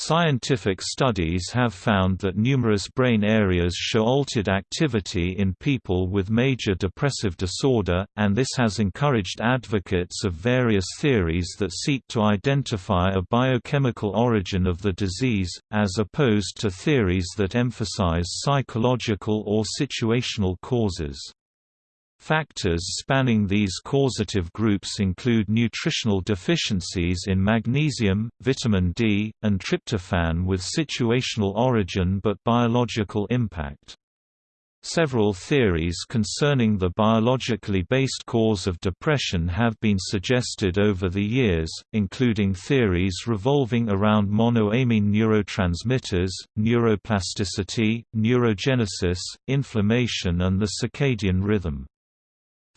Scientific studies have found that numerous brain areas show altered activity in people with major depressive disorder, and this has encouraged advocates of various theories that seek to identify a biochemical origin of the disease, as opposed to theories that emphasize psychological or situational causes. Factors spanning these causative groups include nutritional deficiencies in magnesium, vitamin D, and tryptophan with situational origin but biological impact. Several theories concerning the biologically based cause of depression have been suggested over the years, including theories revolving around monoamine neurotransmitters, neuroplasticity, neurogenesis, inflammation and the circadian rhythm.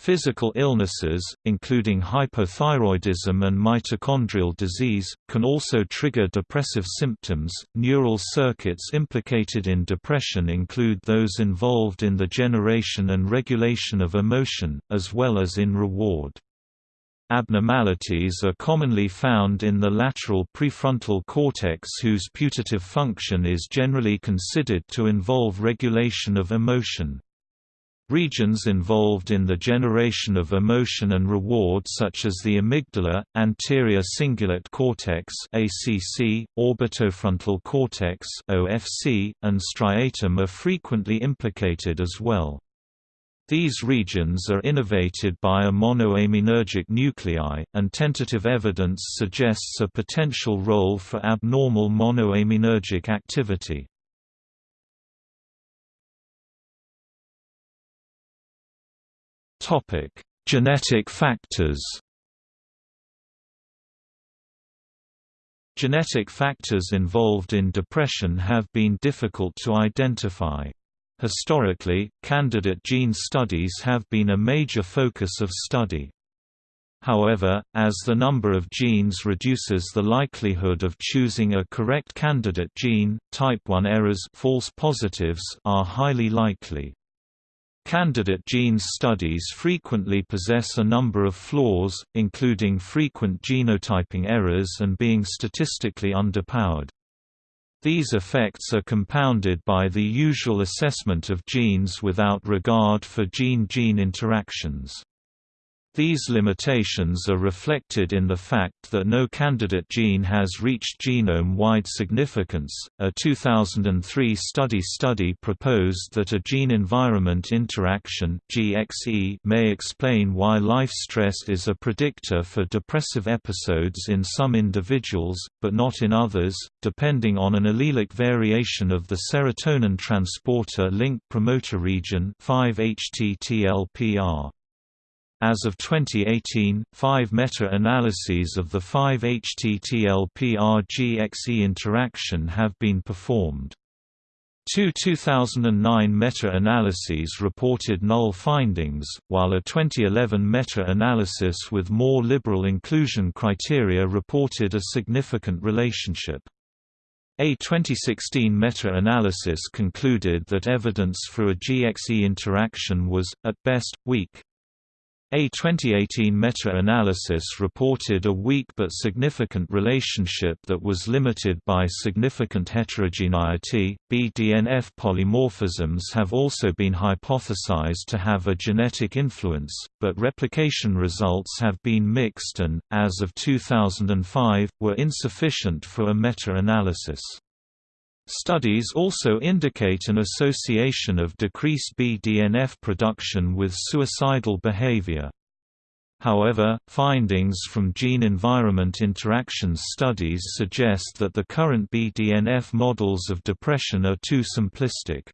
Physical illnesses, including hypothyroidism and mitochondrial disease, can also trigger depressive symptoms. Neural circuits implicated in depression include those involved in the generation and regulation of emotion, as well as in reward. Abnormalities are commonly found in the lateral prefrontal cortex whose putative function is generally considered to involve regulation of emotion. Regions involved in the generation of emotion and reward such as the amygdala, anterior cingulate cortex (ACC), orbitofrontal cortex (OFC), and striatum are frequently implicated as well. These regions are innervated by a monoaminergic nuclei, and tentative evidence suggests a potential role for abnormal monoaminergic activity. Topic: Genetic factors. Genetic factors involved in depression have been difficult to identify. Historically, candidate gene studies have been a major focus of study. However, as the number of genes reduces the likelihood of choosing a correct candidate gene, type 1 errors false positives are highly likely. Candidate genes studies frequently possess a number of flaws, including frequent genotyping errors and being statistically underpowered. These effects are compounded by the usual assessment of genes without regard for gene-gene interactions. These limitations are reflected in the fact that no candidate gene has reached genome-wide significance. A 2003 study study proposed that a gene-environment interaction (GXE) may explain why life stress is a predictor for depressive episodes in some individuals, but not in others, depending on an allelic variation of the serotonin transporter link promoter region 5-HTTLPR. As of 2018, five meta-analyses of the 5-HTTLPR-GXE interaction have been performed. Two 2009 meta-analyses reported null findings, while a 2011 meta-analysis with more liberal inclusion criteria reported a significant relationship. A 2016 meta-analysis concluded that evidence for a GXE interaction was, at best, weak. A 2018 meta-analysis reported a weak but significant relationship that was limited by significant heterogeneity. BDNF polymorphisms have also been hypothesized to have a genetic influence, but replication results have been mixed and, as of 2005, were insufficient for a meta-analysis. Studies also indicate an association of decreased BDNF production with suicidal behavior. However, findings from gene-environment interactions studies suggest that the current BDNF models of depression are too simplistic.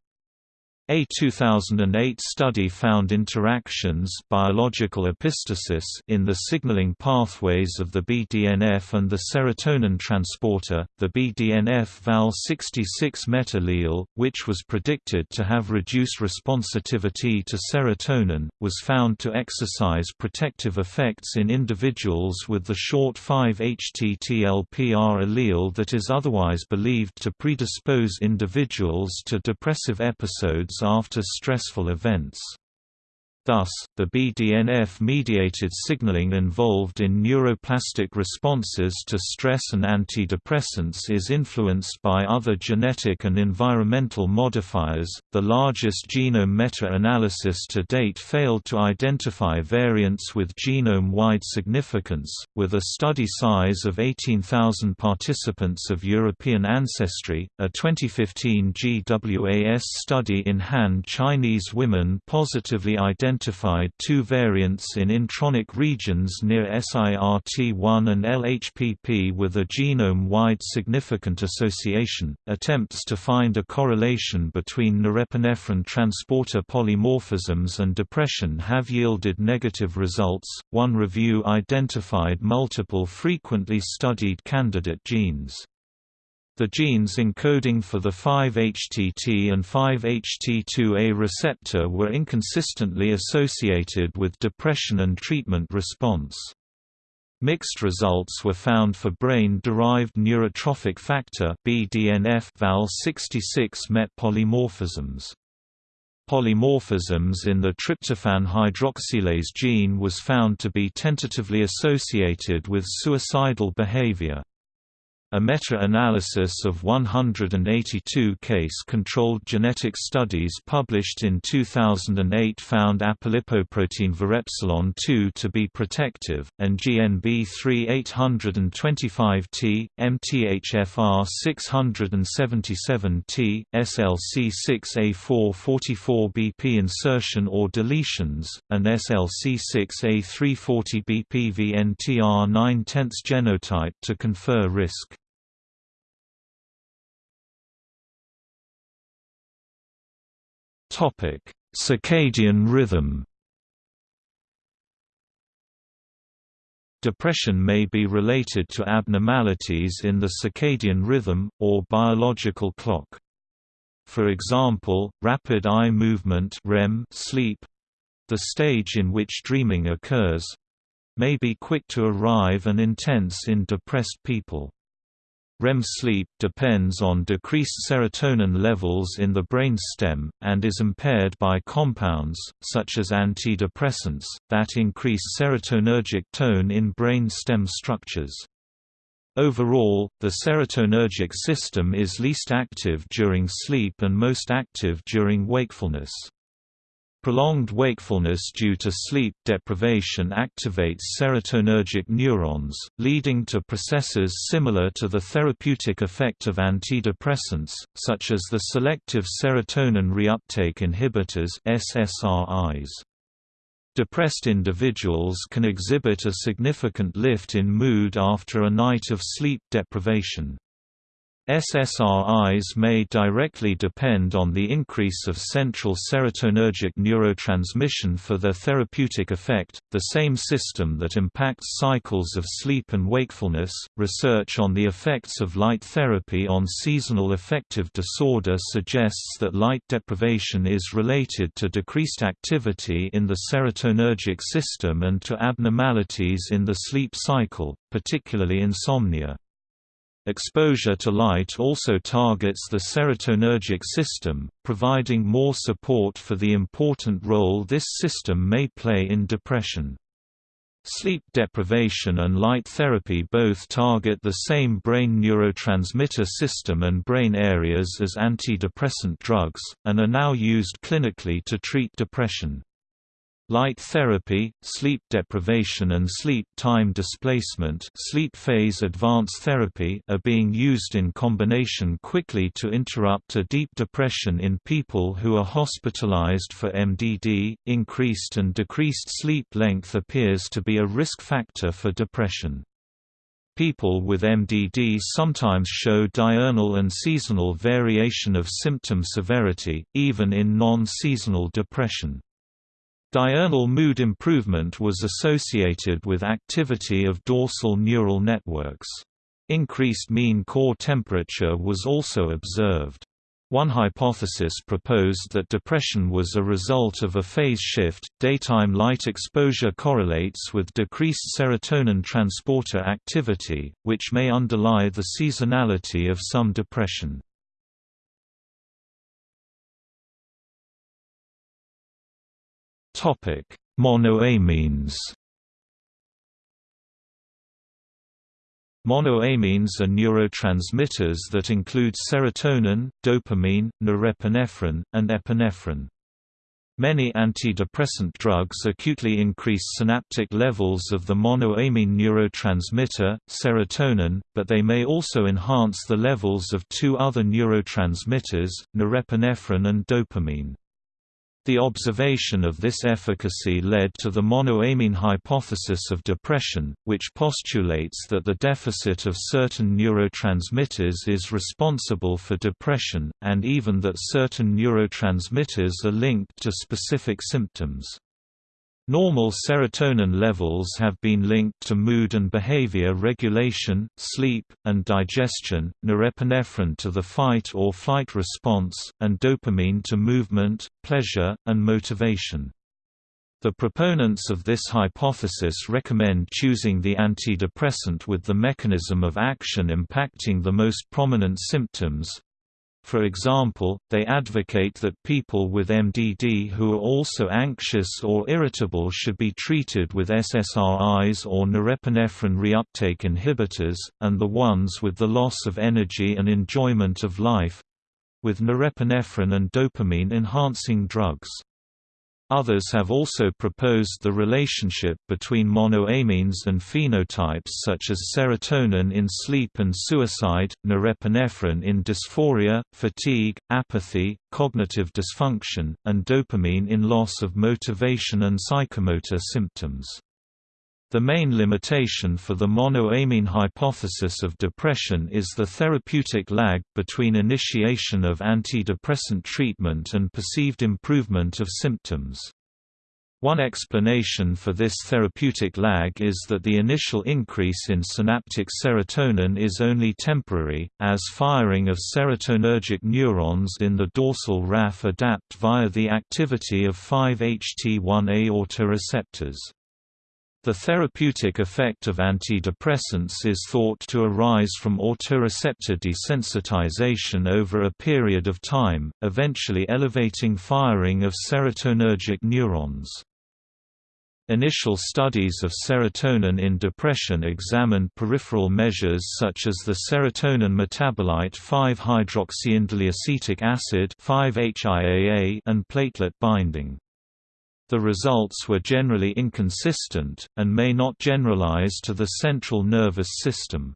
A 2008 study found interactions biological epistasis in the signaling pathways of the BDNF and the serotonin transporter. The BDNF Val66Met allele, which was predicted to have reduced responsivity to serotonin, was found to exercise protective effects in individuals with the short 5-HTTLPR allele that is otherwise believed to predispose individuals to depressive episodes after stressful events. Thus, the BDNF-mediated signaling involved in neuroplastic responses to stress and antidepressants is influenced by other genetic and environmental modifiers. The largest genome meta-analysis to date failed to identify variants with genome-wide significance, with a study size of 18,000 participants of European ancestry. A 2015 GWAS study in Han Chinese women positively identified identified two variants in intronic regions near SIRT1 and LHPP with a genome-wide significant association. Attempts to find a correlation between norepinephrine transporter polymorphisms and depression have yielded negative results. One review identified multiple frequently studied candidate genes. The genes encoding for the 5-HTT and 5-HT2A receptor were inconsistently associated with depression and treatment response. Mixed results were found for brain-derived neurotrophic factor (BDNF) Val66 MET polymorphisms. Polymorphisms in the tryptophan hydroxylase gene was found to be tentatively associated with suicidal behavior. A meta-analysis of 182 case-controlled genetic studies published in 2008 found apolipoprotein verepsilon 2 to be protective, and GNB3 MTHFR 677T, SLC6A444BP insertion or deletions, and SLC6A340BP VNTR 9 tenths genotype to confer risk. Topic: Circadian rhythm. Depression may be related to abnormalities in the circadian rhythm, or biological clock. For example, rapid eye movement REM sleep—the stage in which dreaming occurs—may be quick to arrive and intense in depressed people. REM sleep depends on decreased serotonin levels in the brain stem, and is impaired by compounds, such as antidepressants, that increase serotonergic tone in brain stem structures. Overall, the serotonergic system is least active during sleep and most active during wakefulness. Prolonged wakefulness due to sleep deprivation activates serotonergic neurons, leading to processes similar to the therapeutic effect of antidepressants, such as the selective serotonin reuptake inhibitors SSRIs. Depressed individuals can exhibit a significant lift in mood after a night of sleep deprivation. SSRIs may directly depend on the increase of central serotonergic neurotransmission for their therapeutic effect, the same system that impacts cycles of sleep and wakefulness. Research on the effects of light therapy on seasonal affective disorder suggests that light deprivation is related to decreased activity in the serotonergic system and to abnormalities in the sleep cycle, particularly insomnia. Exposure to light also targets the serotonergic system, providing more support for the important role this system may play in depression. Sleep deprivation and light therapy both target the same brain neurotransmitter system and brain areas as antidepressant drugs, and are now used clinically to treat depression. Light therapy, sleep deprivation and sleep time displacement sleep phase advance therapy are being used in combination quickly to interrupt a deep depression in people who are hospitalized for MDD. Increased and decreased sleep length appears to be a risk factor for depression. People with MDD sometimes show diurnal and seasonal variation of symptom severity, even in non-seasonal depression. Diurnal mood improvement was associated with activity of dorsal neural networks. Increased mean core temperature was also observed. One hypothesis proposed that depression was a result of a phase shift. Daytime light exposure correlates with decreased serotonin transporter activity, which may underlie the seasonality of some depression. Monoamines Monoamines are neurotransmitters that include serotonin, dopamine, norepinephrine, and epinephrine. Many antidepressant drugs acutely increase synaptic levels of the monoamine neurotransmitter, serotonin, but they may also enhance the levels of two other neurotransmitters, norepinephrine and dopamine. The observation of this efficacy led to the monoamine hypothesis of depression, which postulates that the deficit of certain neurotransmitters is responsible for depression, and even that certain neurotransmitters are linked to specific symptoms. Normal serotonin levels have been linked to mood and behavior regulation, sleep, and digestion, norepinephrine to the fight or flight response, and dopamine to movement, pleasure, and motivation. The proponents of this hypothesis recommend choosing the antidepressant with the mechanism of action impacting the most prominent symptoms, for example, they advocate that people with MDD who are also anxious or irritable should be treated with SSRIs or norepinephrine reuptake inhibitors, and the ones with the loss of energy and enjoyment of life—with norepinephrine and dopamine-enhancing drugs. Others have also proposed the relationship between monoamines and phenotypes such as serotonin in sleep and suicide, norepinephrine in dysphoria, fatigue, apathy, cognitive dysfunction, and dopamine in loss of motivation and psychomotor symptoms. The main limitation for the monoamine hypothesis of depression is the therapeutic lag between initiation of antidepressant treatment and perceived improvement of symptoms. One explanation for this therapeutic lag is that the initial increase in synaptic serotonin is only temporary, as firing of serotonergic neurons in the dorsal raphe adapt via the activity of 5-HT1A autoreceptors. The therapeutic effect of antidepressants is thought to arise from autoreceptor desensitization over a period of time, eventually elevating firing of serotonergic neurons. Initial studies of serotonin in depression examined peripheral measures such as the serotonin metabolite 5-hydroxyindoleacetic acid and platelet binding. The results were generally inconsistent, and may not generalize to the central nervous system.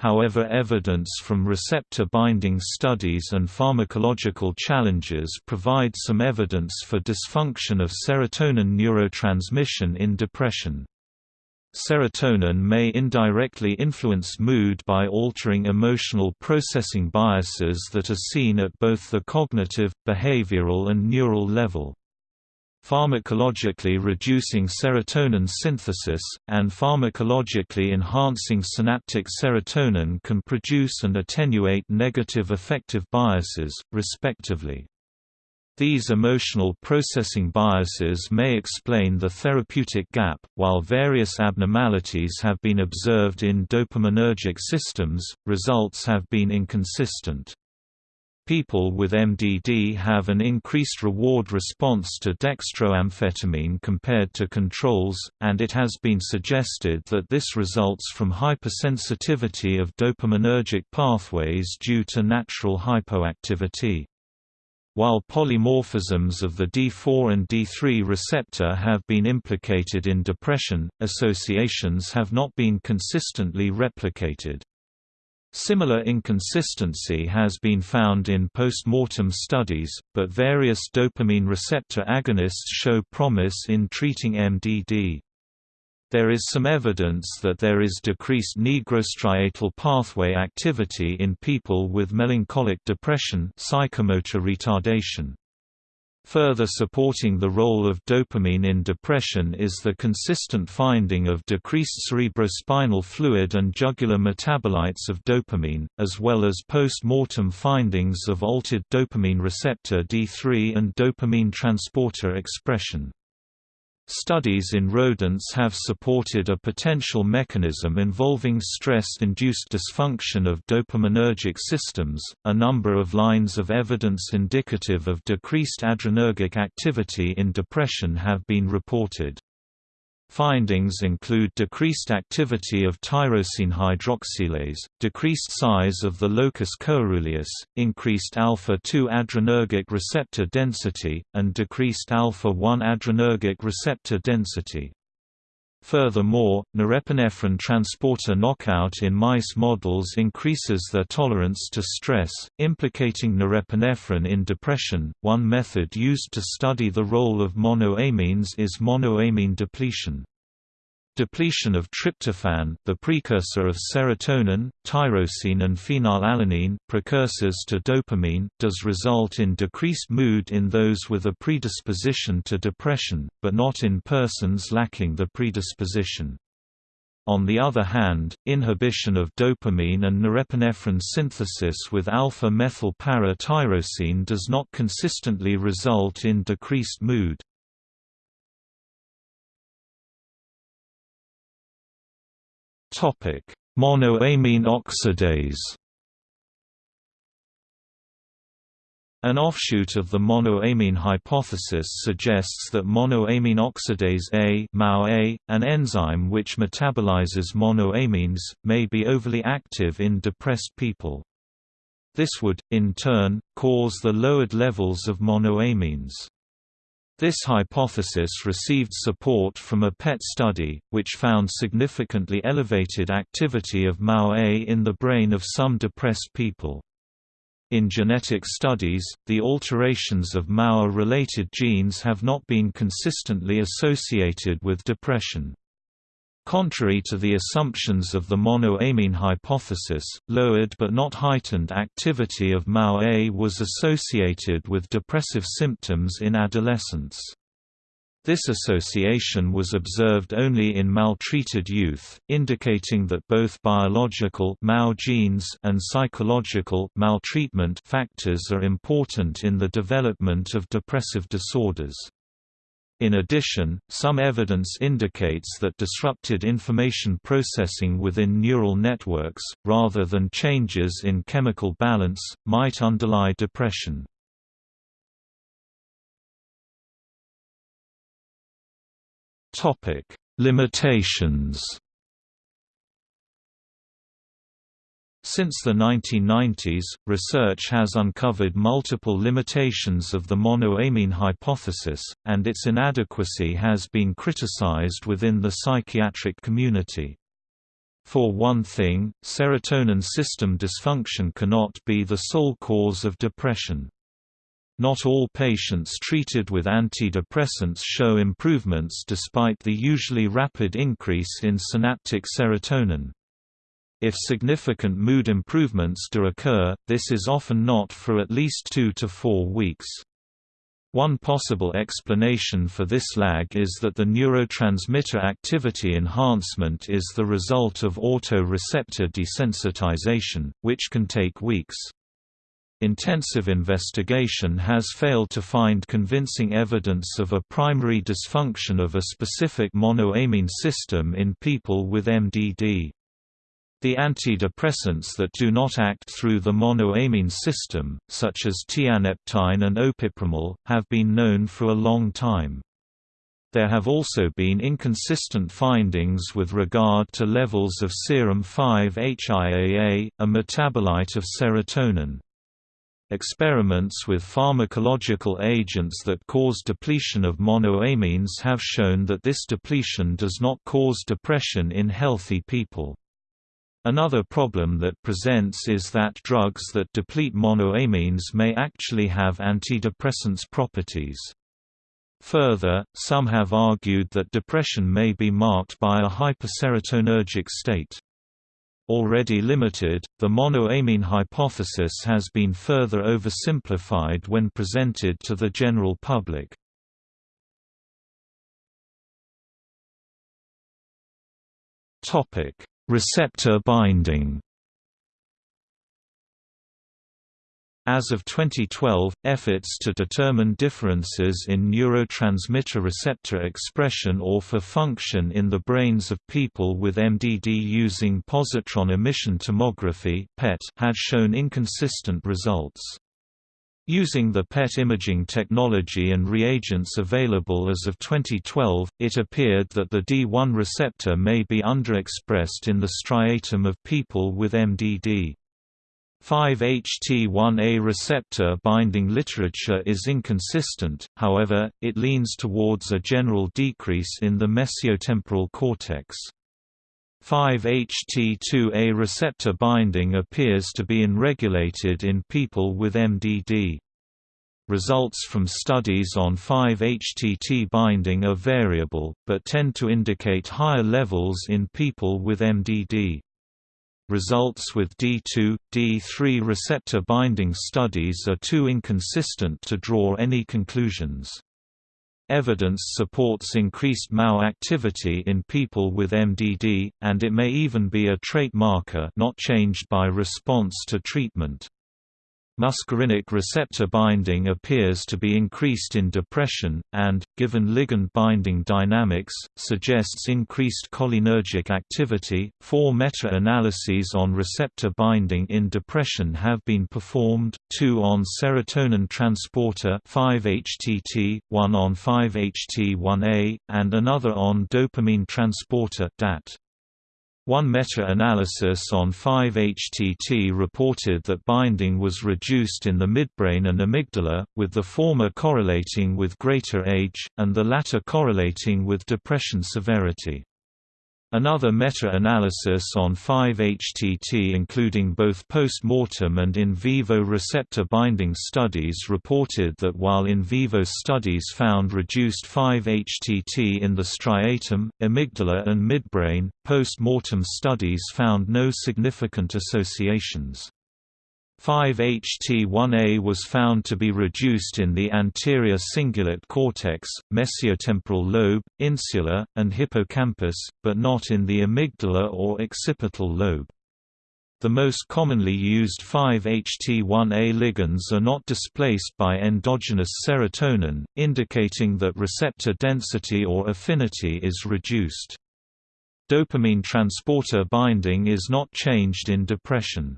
However evidence from receptor binding studies and pharmacological challenges provide some evidence for dysfunction of serotonin neurotransmission in depression. Serotonin may indirectly influence mood by altering emotional processing biases that are seen at both the cognitive, behavioral and neural level. Pharmacologically reducing serotonin synthesis, and pharmacologically enhancing synaptic serotonin can produce and attenuate negative affective biases, respectively. These emotional processing biases may explain the therapeutic gap. While various abnormalities have been observed in dopaminergic systems, results have been inconsistent. People with MDD have an increased reward response to dextroamphetamine compared to controls, and it has been suggested that this results from hypersensitivity of dopaminergic pathways due to natural hypoactivity. While polymorphisms of the D4 and D3 receptor have been implicated in depression, associations have not been consistently replicated. Similar inconsistency has been found in post-mortem studies, but various dopamine receptor agonists show promise in treating MDD. There is some evidence that there is decreased nigrostriatal pathway activity in people with melancholic depression psychomotor retardation. Further supporting the role of dopamine in depression is the consistent finding of decreased cerebrospinal fluid and jugular metabolites of dopamine, as well as post-mortem findings of altered dopamine receptor D3 and dopamine transporter expression. Studies in rodents have supported a potential mechanism involving stress-induced dysfunction of dopaminergic systems. A number of lines of evidence indicative of decreased adrenergic activity in depression have been reported. Findings include decreased activity of tyrosine hydroxylase, decreased size of the locus coeruleus, increased alpha-2 adrenergic receptor density, and decreased alpha-1 adrenergic receptor density. Furthermore, norepinephrine transporter knockout in mice models increases their tolerance to stress, implicating norepinephrine in depression. One method used to study the role of monoamines is monoamine depletion. Depletion of tryptophan, the precursor of serotonin, tyrosine and phenylalanine, precursors to dopamine, does result in decreased mood in those with a predisposition to depression, but not in persons lacking the predisposition. On the other hand, inhibition of dopamine and norepinephrine synthesis with alpha-methyl para-tyrosine does not consistently result in decreased mood. Topic: Monoamine oxidase. An offshoot of the monoamine hypothesis suggests that monoamine oxidase A, MAO-A, an enzyme which metabolizes monoamines, may be overly active in depressed people. This would, in turn, cause the lowered levels of monoamines. This hypothesis received support from a PET study, which found significantly elevated activity of MAO-A in the brain of some depressed people. In genetic studies, the alterations of MAO-related genes have not been consistently associated with depression. Contrary to the assumptions of the monoamine hypothesis, lowered but not heightened activity of MAO-A was associated with depressive symptoms in adolescence. This association was observed only in maltreated youth, indicating that both biological MAO genes and psychological maltreatment factors are important in the development of depressive disorders. In addition, some evidence indicates that disrupted information processing within neural networks, rather than changes in chemical balance, might underlie depression. Limitations Since the 1990s, research has uncovered multiple limitations of the monoamine hypothesis, and its inadequacy has been criticized within the psychiatric community. For one thing, serotonin system dysfunction cannot be the sole cause of depression. Not all patients treated with antidepressants show improvements despite the usually rapid increase in synaptic serotonin. If significant mood improvements do occur, this is often not for at least two to four weeks. One possible explanation for this lag is that the neurotransmitter activity enhancement is the result of auto-receptor desensitization, which can take weeks. Intensive investigation has failed to find convincing evidence of a primary dysfunction of a specific monoamine system in people with MDD. The antidepressants that do not act through the monoamine system, such as tianeptine and opipramol, have been known for a long time. There have also been inconsistent findings with regard to levels of serum 5-HIAA, a metabolite of serotonin. Experiments with pharmacological agents that cause depletion of monoamines have shown that this depletion does not cause depression in healthy people. Another problem that presents is that drugs that deplete monoamines may actually have antidepressants properties. Further, some have argued that depression may be marked by a hyperserotonergic state. Already limited, the monoamine hypothesis has been further oversimplified when presented to the general public. Topic: Receptor binding As of 2012, efforts to determine differences in neurotransmitter receptor expression or for function in the brains of people with MDD using positron emission tomography had shown inconsistent results. Using the PET imaging technology and reagents available as of 2012, it appeared that the D1 receptor may be underexpressed in the striatum of people with MDD. 5-HT1A receptor binding literature is inconsistent, however, it leans towards a general decrease in the mesiotemporal cortex. 5-HT2A receptor binding appears to be unregulated in people with MDD. Results from studies on 5-HTT binding are variable, but tend to indicate higher levels in people with MDD. Results with D2, D3 receptor binding studies are too inconsistent to draw any conclusions. Evidence supports increased MAO activity in people with MDD, and it may even be a trait marker not changed by response to treatment. Muscarinic receptor binding appears to be increased in depression, and, given ligand binding dynamics, suggests increased cholinergic activity. Four meta analyses on receptor binding in depression have been performed two on serotonin transporter 5-HTT, one on 5-HT1A, and another on dopamine transporter DAT. One meta-analysis on 5-HTT reported that binding was reduced in the midbrain and amygdala, with the former correlating with greater age, and the latter correlating with depression severity. Another meta-analysis on 5-HTT including both post-mortem and in vivo receptor binding studies reported that while in vivo studies found reduced 5-HTT in the striatum, amygdala and midbrain, post-mortem studies found no significant associations. 5-HT1A was found to be reduced in the anterior cingulate cortex, mesiotemporal lobe, insula, and hippocampus, but not in the amygdala or occipital lobe. The most commonly used 5-HT1A ligands are not displaced by endogenous serotonin, indicating that receptor density or affinity is reduced. Dopamine transporter binding is not changed in depression.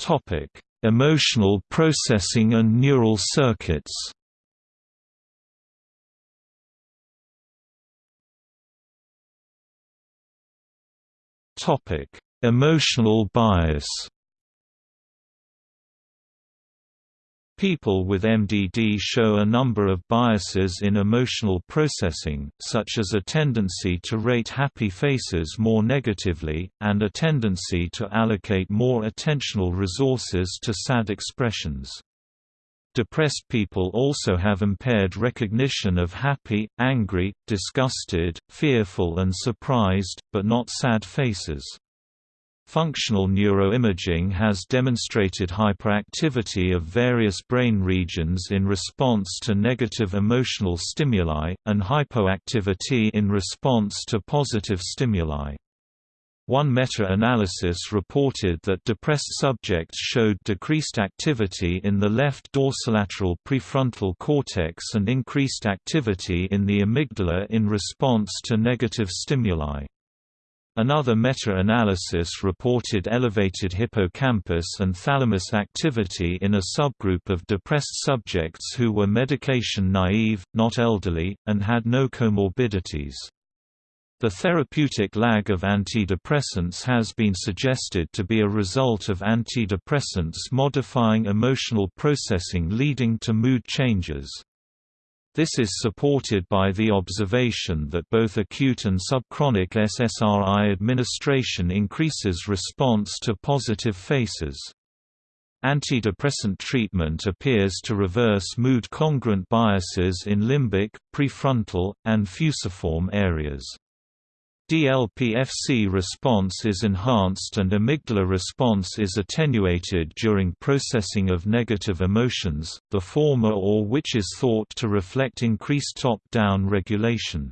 Topic: Emotional processing and neural circuits. Topic: Emotional bias. People with MDD show a number of biases in emotional processing, such as a tendency to rate happy faces more negatively, and a tendency to allocate more attentional resources to sad expressions. Depressed people also have impaired recognition of happy, angry, disgusted, fearful and surprised, but not sad faces. Functional neuroimaging has demonstrated hyperactivity of various brain regions in response to negative emotional stimuli, and hypoactivity in response to positive stimuli. One meta-analysis reported that depressed subjects showed decreased activity in the left dorsolateral prefrontal cortex and increased activity in the amygdala in response to negative stimuli. Another meta-analysis reported elevated hippocampus and thalamus activity in a subgroup of depressed subjects who were medication naive, not elderly, and had no comorbidities. The therapeutic lag of antidepressants has been suggested to be a result of antidepressants modifying emotional processing leading to mood changes. This is supported by the observation that both acute and subchronic SSRI administration increases response to positive faces. Antidepressant treatment appears to reverse mood-congruent biases in limbic, prefrontal, and fusiform areas. DLP-FC response is enhanced and amygdala response is attenuated during processing of negative emotions, the former or which is thought to reflect increased top-down regulation.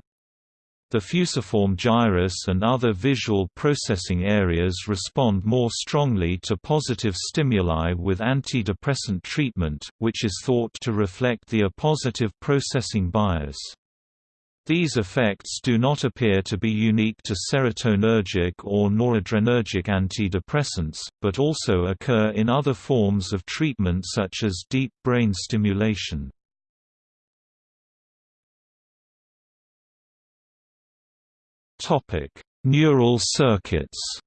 The fusiform gyrus and other visual processing areas respond more strongly to positive stimuli with antidepressant treatment, which is thought to reflect the appositive processing bias. These effects do not appear to be unique to serotonergic or noradrenergic antidepressants, but also occur in other forms of treatment such as deep brain stimulation. Neural circuits.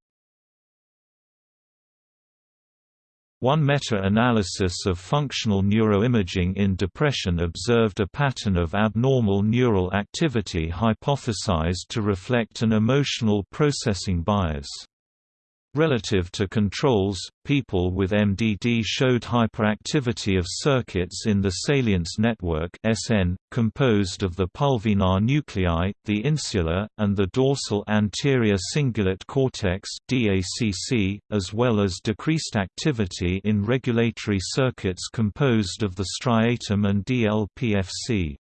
One meta-analysis of functional neuroimaging in depression observed a pattern of abnormal neural activity hypothesized to reflect an emotional processing bias. Relative to controls, people with MDD showed hyperactivity of circuits in the salience network (SN), composed of the pulvinar nuclei, the insula, and the dorsal anterior cingulate cortex (DACC), as well as decreased activity in regulatory circuits composed of the striatum and DLPFC.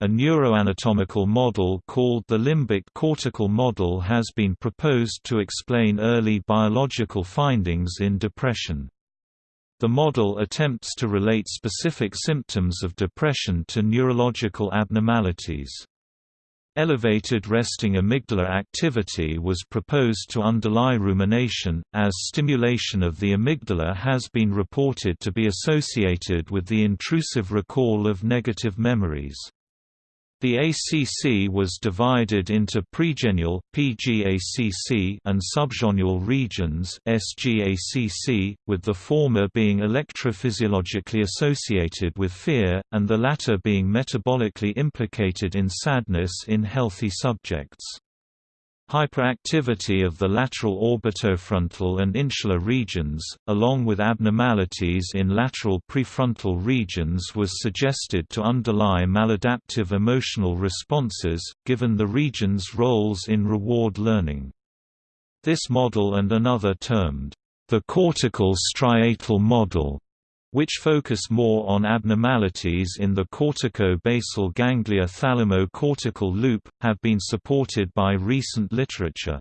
A neuroanatomical model called the limbic cortical model has been proposed to explain early biological findings in depression. The model attempts to relate specific symptoms of depression to neurological abnormalities. Elevated resting amygdala activity was proposed to underlie rumination, as stimulation of the amygdala has been reported to be associated with the intrusive recall of negative memories. The ACC was divided into pregenual (PGACC) and subgenual regions (SGACC), with the former being electrophysiologically associated with fear, and the latter being metabolically implicated in sadness in healthy subjects. Hyperactivity of the lateral orbitofrontal and insular regions, along with abnormalities in lateral prefrontal regions was suggested to underlie maladaptive emotional responses, given the region's roles in reward learning. This model and another termed, the cortical striatal model, which focus more on abnormalities in the cortico-basal ganglia thalamo-cortical loop, have been supported by recent literature.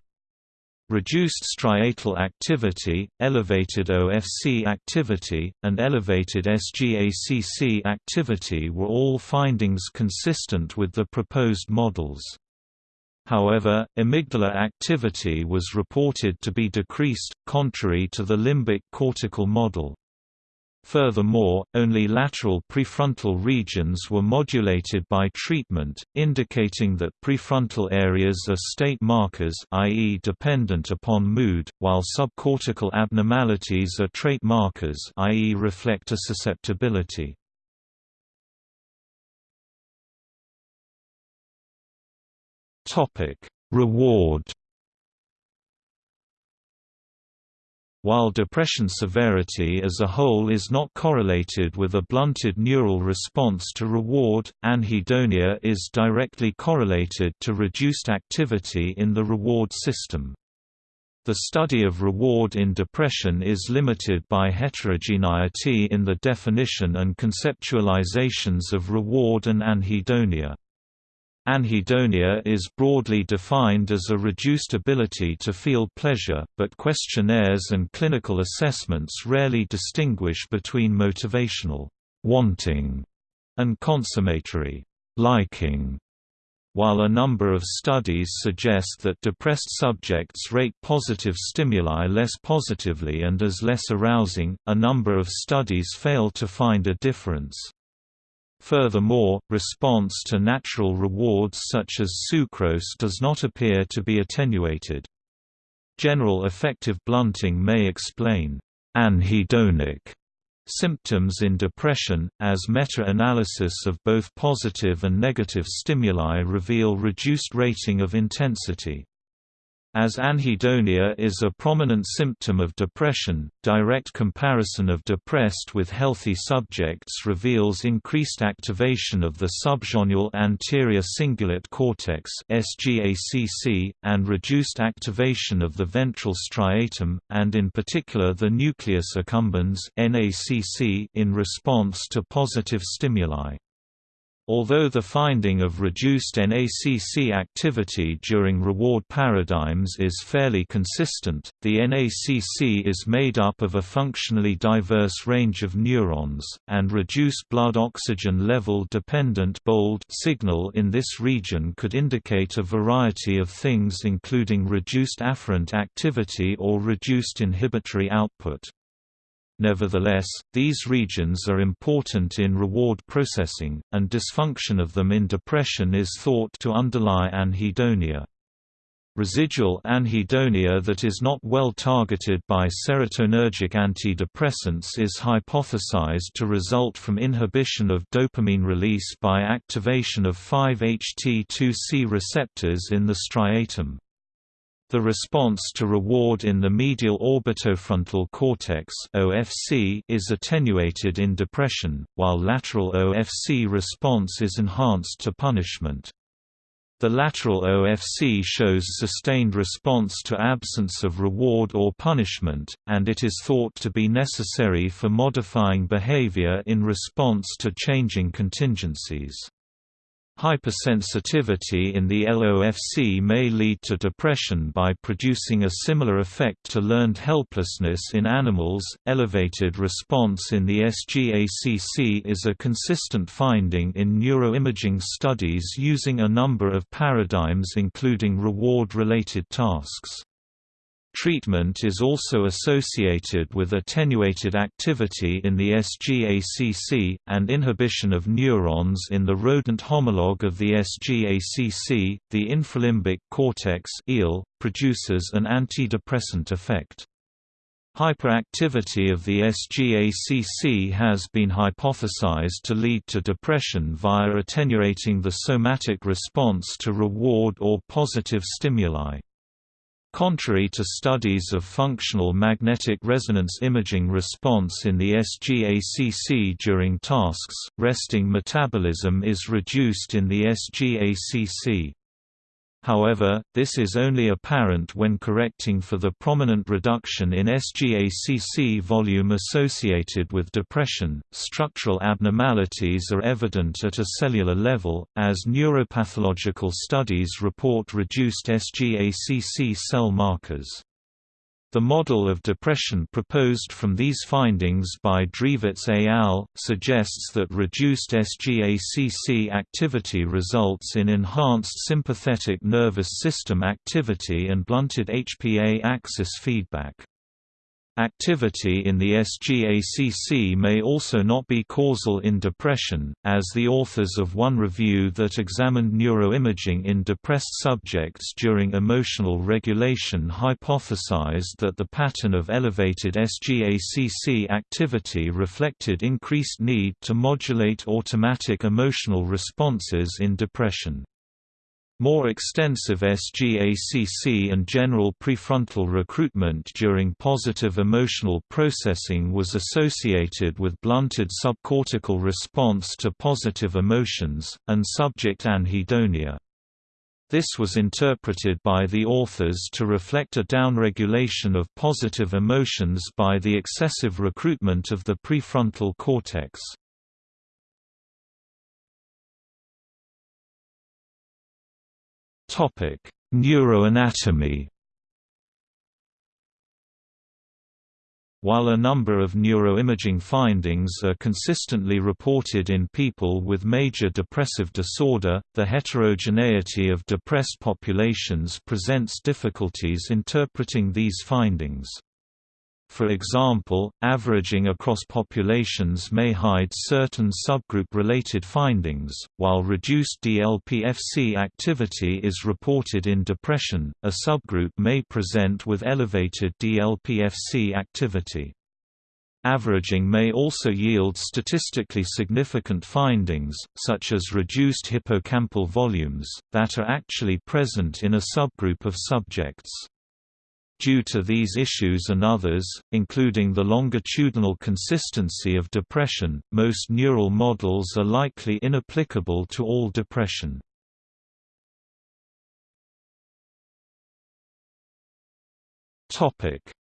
Reduced striatal activity, elevated OFC activity, and elevated SGACC activity were all findings consistent with the proposed models. However, amygdala activity was reported to be decreased, contrary to the limbic cortical model. Furthermore, only lateral prefrontal regions were modulated by treatment, indicating that prefrontal areas are state markers i.e. dependent upon mood, while subcortical abnormalities are trait markers i.e. reflect a susceptibility. Reward While depression severity as a whole is not correlated with a blunted neural response to reward, anhedonia is directly correlated to reduced activity in the reward system. The study of reward in depression is limited by heterogeneity in the definition and conceptualizations of reward and anhedonia. Anhedonia is broadly defined as a reduced ability to feel pleasure, but questionnaires and clinical assessments rarely distinguish between motivational wanting and consummatory liking. While a number of studies suggest that depressed subjects rate positive stimuli less positively and as less arousing, a number of studies fail to find a difference. Furthermore, response to natural rewards such as sucrose does not appear to be attenuated. General affective blunting may explain anhedonic symptoms in depression, as meta-analysis of both positive and negative stimuli reveal reduced rating of intensity. As anhedonia is a prominent symptom of depression, direct comparison of depressed with healthy subjects reveals increased activation of the subgenual anterior cingulate cortex and reduced activation of the ventral striatum, and in particular the nucleus accumbens in response to positive stimuli. Although the finding of reduced NACC activity during reward paradigms is fairly consistent, the NACC is made up of a functionally diverse range of neurons, and reduced blood oxygen level dependent bold signal in this region could indicate a variety of things including reduced afferent activity or reduced inhibitory output. Nevertheless, these regions are important in reward processing, and dysfunction of them in depression is thought to underlie anhedonia. Residual anhedonia that is not well targeted by serotonergic antidepressants is hypothesized to result from inhibition of dopamine release by activation of 5-HT2C receptors in the striatum. The response to reward in the medial orbitofrontal cortex (OFC) is attenuated in depression, while lateral OFC response is enhanced to punishment. The lateral OFC shows sustained response to absence of reward or punishment, and it is thought to be necessary for modifying behavior in response to changing contingencies. Hypersensitivity in the LOFC may lead to depression by producing a similar effect to learned helplessness in animals. Elevated response in the SGACC is a consistent finding in neuroimaging studies using a number of paradigms including reward related tasks. Treatment is also associated with attenuated activity in the SGACC, and inhibition of neurons in the rodent homologue of the SGACC. The infralimbic cortex produces an antidepressant effect. Hyperactivity of the SGACC has been hypothesized to lead to depression via attenuating the somatic response to reward or positive stimuli. Contrary to studies of functional magnetic resonance imaging response in the SGACC during tasks, resting metabolism is reduced in the SGACC. However, this is only apparent when correcting for the prominent reduction in SGACC volume associated with depression. Structural abnormalities are evident at a cellular level, as neuropathological studies report reduced SGACC cell markers. The model of depression proposed from these findings by Drevets et al. suggests that reduced SGACC activity results in enhanced sympathetic nervous system activity and blunted HPA axis feedback. Activity in the SGACC may also not be causal in depression, as the authors of one review that examined neuroimaging in depressed subjects during emotional regulation hypothesized that the pattern of elevated SGACC activity reflected increased need to modulate automatic emotional responses in depression. More extensive SGACC and general prefrontal recruitment during positive emotional processing was associated with blunted subcortical response to positive emotions, and subject anhedonia. This was interpreted by the authors to reflect a downregulation of positive emotions by the excessive recruitment of the prefrontal cortex. Topic: Neuroanatomy. While a number of neuroimaging findings are consistently reported in people with major depressive disorder, the heterogeneity of depressed populations presents difficulties interpreting these findings. For example, averaging across populations may hide certain subgroup-related findings. While reduced DLPFC activity is reported in depression, a subgroup may present with elevated DLPFC activity. Averaging may also yield statistically significant findings, such as reduced hippocampal volumes, that are actually present in a subgroup of subjects. Due to these issues and others, including the longitudinal consistency of depression, most neural models are likely inapplicable to all depression.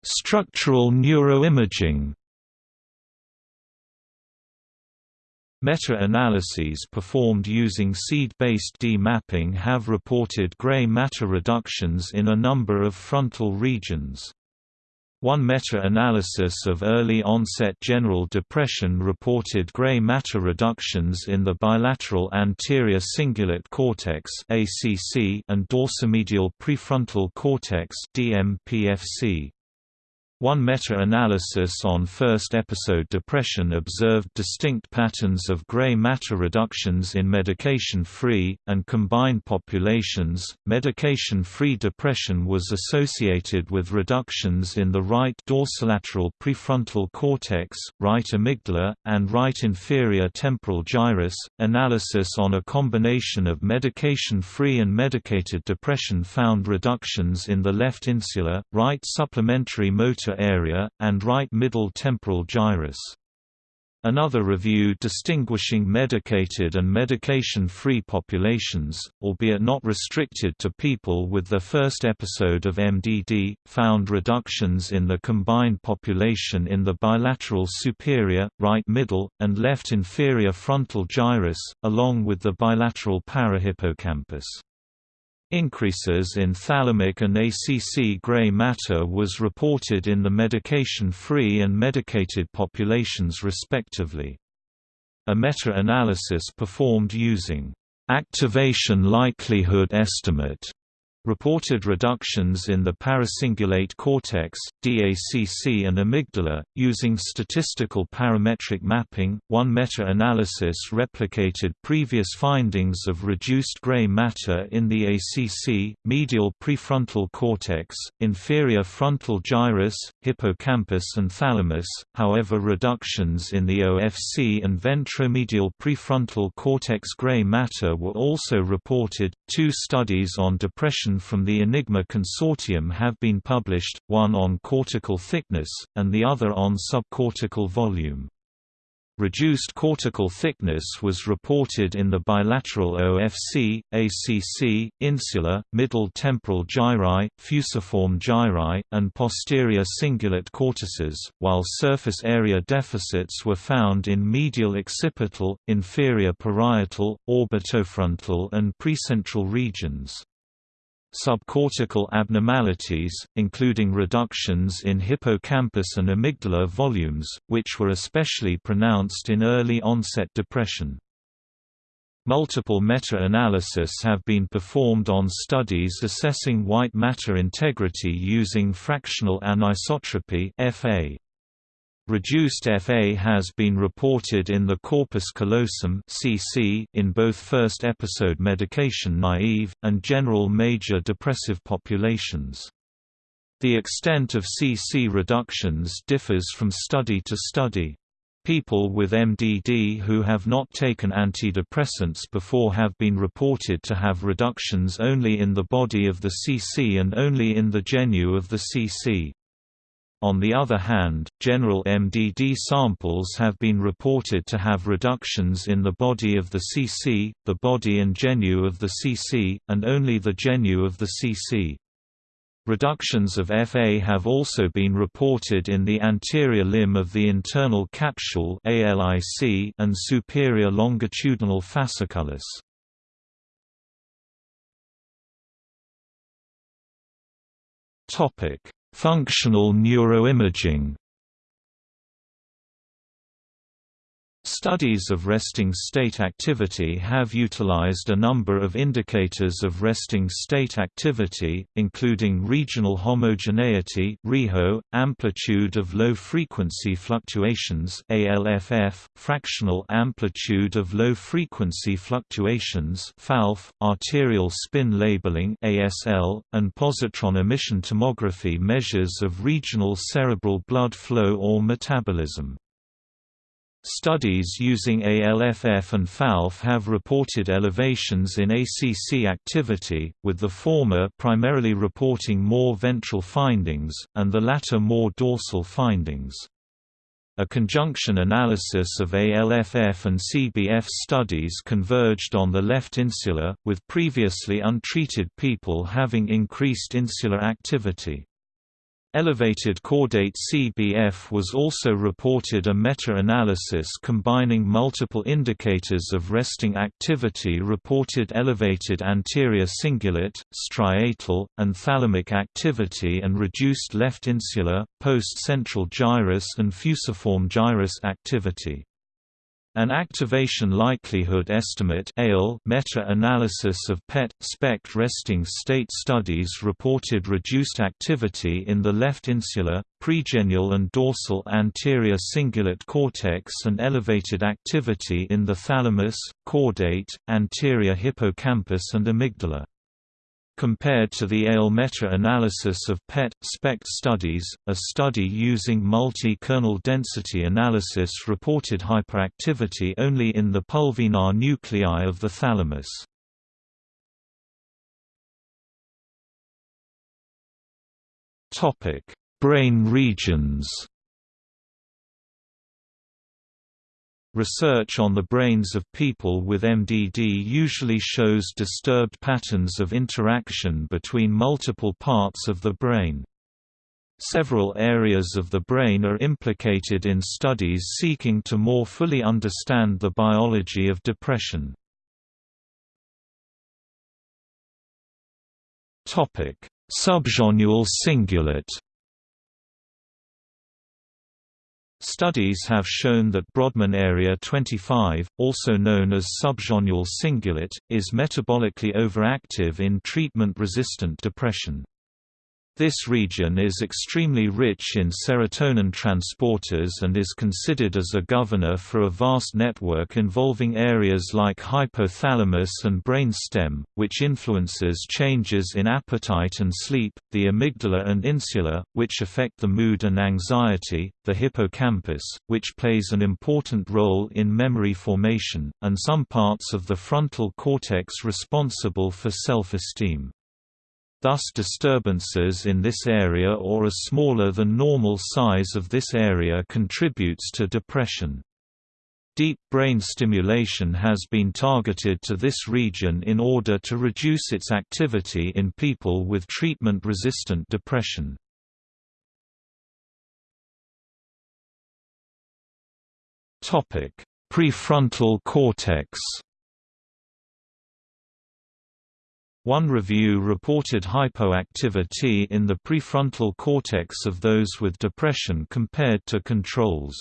Structural neuroimaging Meta-analyses performed using seed-based D-mapping have reported gray matter reductions in a number of frontal regions. One meta-analysis of early-onset general depression reported gray matter reductions in the bilateral anterior cingulate cortex and dorsomedial prefrontal cortex DMPFC. One meta-analysis on first-episode depression observed distinct patterns of gray matter reductions in medication-free and combined populations. Medication-free depression was associated with reductions in the right dorsolateral prefrontal cortex, right amygdala, and right inferior temporal gyrus. Analysis on a combination of medication-free and medicated depression found reductions in the left insula, right supplementary motor area, and right middle temporal gyrus. Another review distinguishing medicated and medication-free populations, albeit not restricted to people with the first episode of MDD, found reductions in the combined population in the bilateral superior, right middle, and left inferior frontal gyrus, along with the bilateral parahippocampus. Increases in thalamic and ACC gray matter was reported in the medication-free and medicated populations respectively. A meta-analysis performed using activation likelihood estimate reported reductions in the paracingulate cortex, DACC and amygdala, using statistical parametric mapping. One meta-analysis replicated previous findings of reduced gray matter in the ACC, medial prefrontal cortex, inferior frontal gyrus, hippocampus and thalamus, however reductions in the OFC and ventromedial prefrontal cortex gray matter were also reported. Two studies on depression from the Enigma Consortium have been published, one on cortical thickness, and the other on subcortical volume. Reduced cortical thickness was reported in the bilateral OFC, ACC, insular, middle temporal gyri, fusiform gyri, and posterior cingulate cortices, while surface area deficits were found in medial occipital, inferior parietal, orbitofrontal and precentral regions. Subcortical abnormalities, including reductions in hippocampus and amygdala volumes, which were especially pronounced in early-onset depression. Multiple meta-analysis have been performed on studies assessing white matter integrity using fractional anisotropy FA. Reduced FA has been reported in the corpus callosum (CC) in both first episode medication naive and general major depressive populations. The extent of CC reductions differs from study to study. People with MDD who have not taken antidepressants before have been reported to have reductions only in the body of the CC and only in the genu of the CC. On the other hand, general MDD samples have been reported to have reductions in the body of the CC, the body and genu of the CC, and only the genu of the CC. Reductions of FA have also been reported in the anterior limb of the internal capsule and superior longitudinal fasciculus. Topic: Functional neuroimaging Studies of resting state activity have utilized a number of indicators of resting state activity, including regional homogeneity (REHO), amplitude of low-frequency fluctuations ALFF, fractional amplitude of low-frequency fluctuations FALF, arterial spin labeling ASL, and positron emission tomography measures of regional cerebral blood flow or metabolism. Studies using ALFF and FALF have reported elevations in ACC activity, with the former primarily reporting more ventral findings, and the latter more dorsal findings. A conjunction analysis of ALFF and CBF studies converged on the left insula, with previously untreated people having increased insular activity. Elevated caudate CBF was also reported a meta-analysis combining multiple indicators of resting activity reported elevated anterior cingulate, striatal, and thalamic activity and reduced left insular, post-central gyrus and fusiform gyrus activity. An activation likelihood estimate meta-analysis of PET, SPECT resting state studies reported reduced activity in the left insular, pregenual and dorsal anterior cingulate cortex and elevated activity in the thalamus, caudate, anterior hippocampus and amygdala. Compared to the ALE meta-analysis of PET, SPECT studies, a study using multi-kernel density analysis reported hyperactivity only in the pulvinar nuclei of the thalamus. Topic: Brain regions Research on the brains of people with MDD usually shows disturbed patterns of interaction between multiple parts of the brain. Several areas of the brain are implicated in studies seeking to more fully understand the biology of depression. Subgenual cingulate Studies have shown that Brodmann area 25, also known as subgenual cingulate, is metabolically overactive in treatment-resistant depression. This region is extremely rich in serotonin transporters and is considered as a governor for a vast network involving areas like hypothalamus and brainstem, which influences changes in appetite and sleep, the amygdala and insula, which affect the mood and anxiety, the hippocampus, which plays an important role in memory formation, and some parts of the frontal cortex responsible for self-esteem. Thus disturbances in this area or a smaller than normal size of this area contributes to depression. Deep brain stimulation has been targeted to this region in order to reduce its activity in people with treatment-resistant depression. Prefrontal cortex One review reported hypoactivity in the prefrontal cortex of those with depression compared to controls.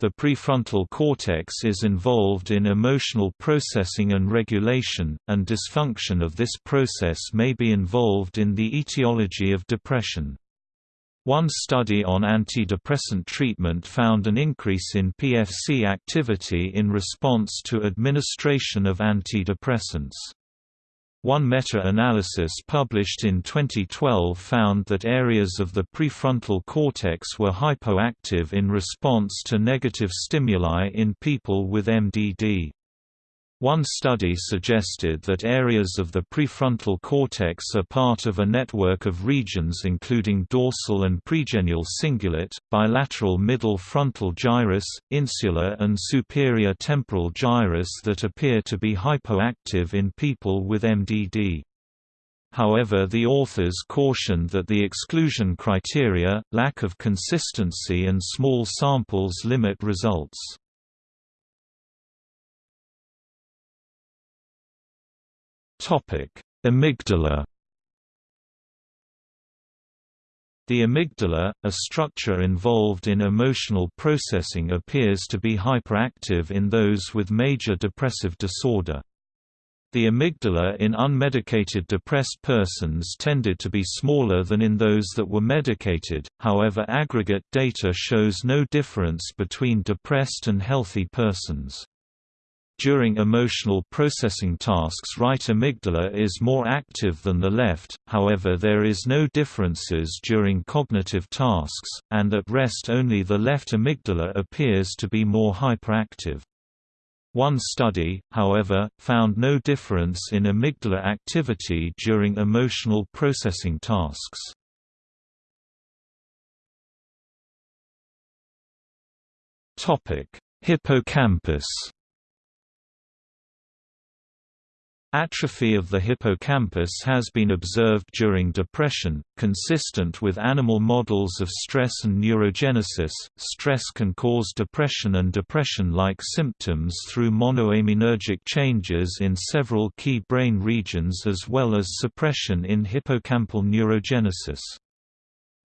The prefrontal cortex is involved in emotional processing and regulation, and dysfunction of this process may be involved in the etiology of depression. One study on antidepressant treatment found an increase in PFC activity in response to administration of antidepressants. One meta-analysis published in 2012 found that areas of the prefrontal cortex were hypoactive in response to negative stimuli in people with MDD. One study suggested that areas of the prefrontal cortex are part of a network of regions including dorsal and pregenual cingulate, bilateral middle frontal gyrus, insular and superior temporal gyrus that appear to be hypoactive in people with MDD. However the authors cautioned that the exclusion criteria, lack of consistency and small samples limit results. Topic: Amygdala. The amygdala, a structure involved in emotional processing appears to be hyperactive in those with major depressive disorder. The amygdala in unmedicated depressed persons tended to be smaller than in those that were medicated, however aggregate data shows no difference between depressed and healthy persons. During emotional processing tasks right amygdala is more active than the left, however there is no differences during cognitive tasks, and at rest only the left amygdala appears to be more hyperactive. One study, however, found no difference in amygdala activity during emotional processing tasks. Hippocampus Atrophy of the hippocampus has been observed during depression, consistent with animal models of stress and neurogenesis. Stress can cause depression and depression like symptoms through monoaminergic changes in several key brain regions as well as suppression in hippocampal neurogenesis.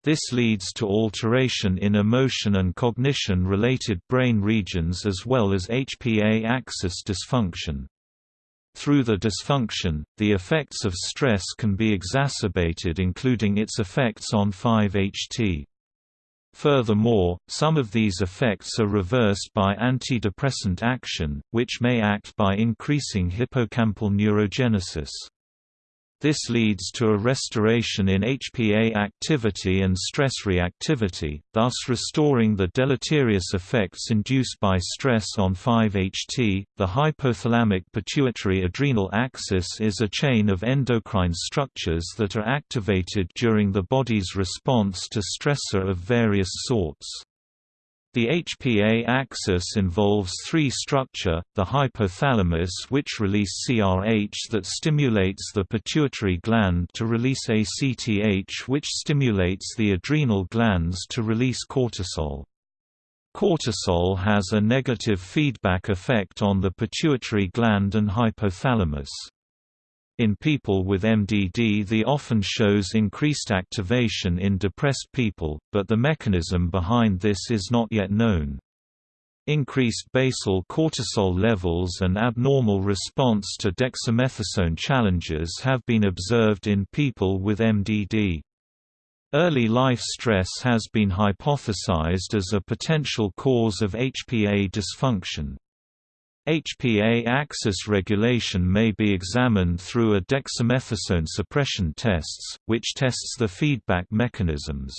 This leads to alteration in emotion and cognition-related brain regions as well as HPA axis dysfunction. Through the dysfunction, the effects of stress can be exacerbated including its effects on 5-HT. Furthermore, some of these effects are reversed by antidepressant action, which may act by increasing hippocampal neurogenesis. This leads to a restoration in HPA activity and stress reactivity, thus restoring the deleterious effects induced by stress on 5-HT. The hypothalamic pituitary adrenal axis is a chain of endocrine structures that are activated during the body's response to stressor of various sorts. The HPA axis involves three structure, the hypothalamus which release CRH that stimulates the pituitary gland to release ACTH which stimulates the adrenal glands to release cortisol. Cortisol has a negative feedback effect on the pituitary gland and hypothalamus. In people with MDD the often shows increased activation in depressed people, but the mechanism behind this is not yet known. Increased basal cortisol levels and abnormal response to dexamethasone challenges have been observed in people with MDD. Early life stress has been hypothesized as a potential cause of HPA dysfunction. HPA axis regulation may be examined through a dexamethasone suppression tests, which tests the feedback mechanisms.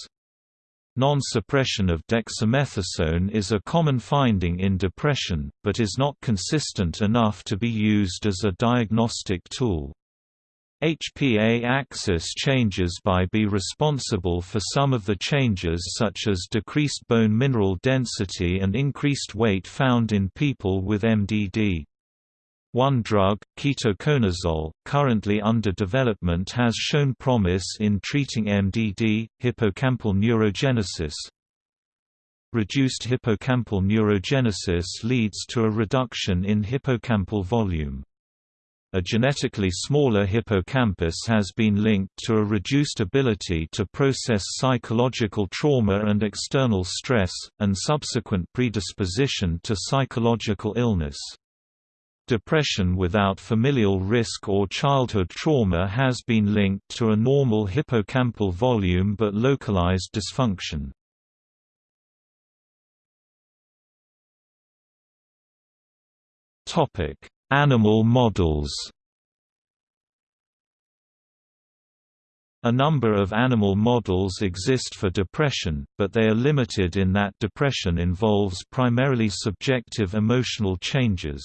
Non-suppression of dexamethasone is a common finding in depression, but is not consistent enough to be used as a diagnostic tool. HPA axis changes by be responsible for some of the changes such as decreased bone mineral density and increased weight found in people with MDD. One drug, ketoconazole, currently under development has shown promise in treating MDD, hippocampal neurogenesis. Reduced hippocampal neurogenesis leads to a reduction in hippocampal volume. A genetically smaller hippocampus has been linked to a reduced ability to process psychological trauma and external stress, and subsequent predisposition to psychological illness. Depression without familial risk or childhood trauma has been linked to a normal hippocampal volume but localized dysfunction. Animal models A number of animal models exist for depression, but they are limited in that depression involves primarily subjective emotional changes.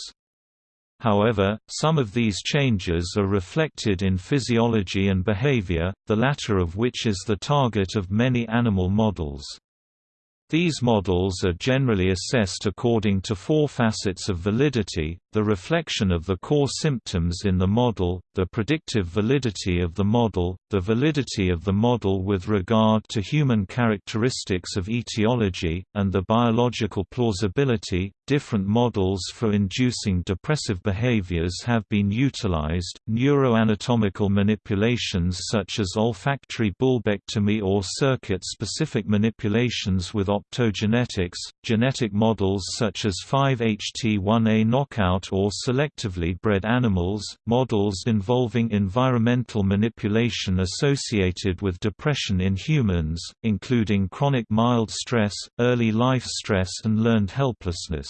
However, some of these changes are reflected in physiology and behavior, the latter of which is the target of many animal models. These models are generally assessed according to four facets of validity, the reflection of the core symptoms in the model, the predictive validity of the model, the validity of the model with regard to human characteristics of etiology, and the biological plausibility. Different models for inducing depressive behaviors have been utilized. Neuroanatomical manipulations such as olfactory bulbectomy or circuit specific manipulations with optogenetics, genetic models such as 5-HT1A knockout or selectively bred animals, models involving environmental manipulation associated with depression in humans, including chronic mild stress, early life stress and learned helplessness.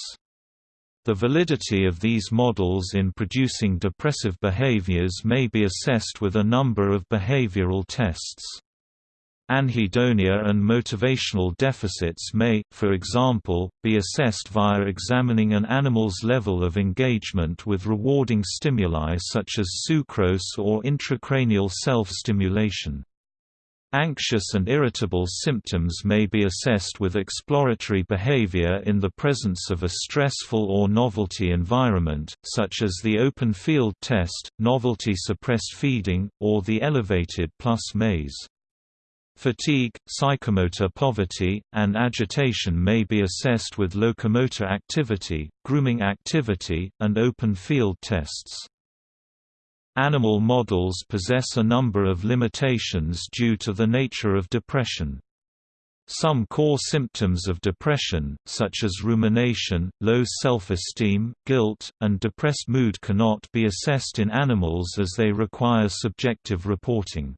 The validity of these models in producing depressive behaviors may be assessed with a number of behavioral tests. Anhedonia and motivational deficits may, for example, be assessed via examining an animal's level of engagement with rewarding stimuli such as sucrose or intracranial self-stimulation. Anxious and irritable symptoms may be assessed with exploratory behavior in the presence of a stressful or novelty environment, such as the open field test, novelty-suppressed feeding, or the elevated plus maze. Fatigue, psychomotor poverty, and agitation may be assessed with locomotor activity, grooming activity, and open field tests. Animal models possess a number of limitations due to the nature of depression. Some core symptoms of depression, such as rumination, low self-esteem, guilt, and depressed mood cannot be assessed in animals as they require subjective reporting.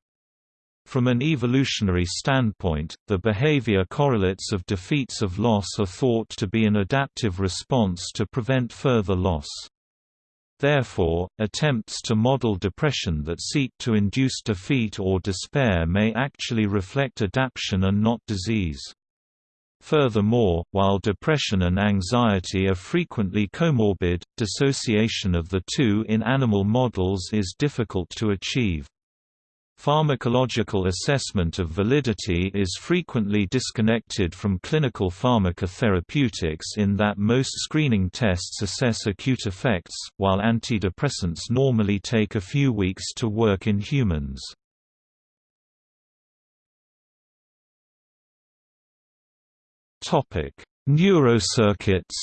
From an evolutionary standpoint, the behavior correlates of defeats of loss are thought to be an adaptive response to prevent further loss. Therefore, attempts to model depression that seek to induce defeat or despair may actually reflect adaptation and not disease. Furthermore, while depression and anxiety are frequently comorbid, dissociation of the two in animal models is difficult to achieve. Pharmacological assessment of validity is frequently disconnected from clinical pharmacotherapeutics in that most screening tests assess acute effects, while antidepressants normally take a few weeks to work in humans. Neurocircuits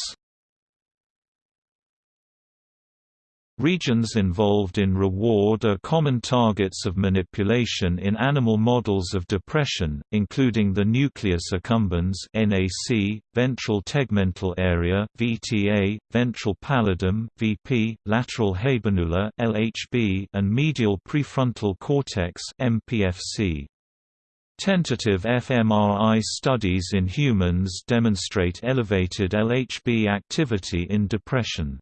Regions involved in reward are common targets of manipulation in animal models of depression, including the nucleus accumbens (NAC), ventral tegmental area (VTA), ventral pallidum (VP), lateral habenula (LHB), and medial prefrontal cortex (MPFC). Tentative fMRI studies in humans demonstrate elevated LHB activity in depression.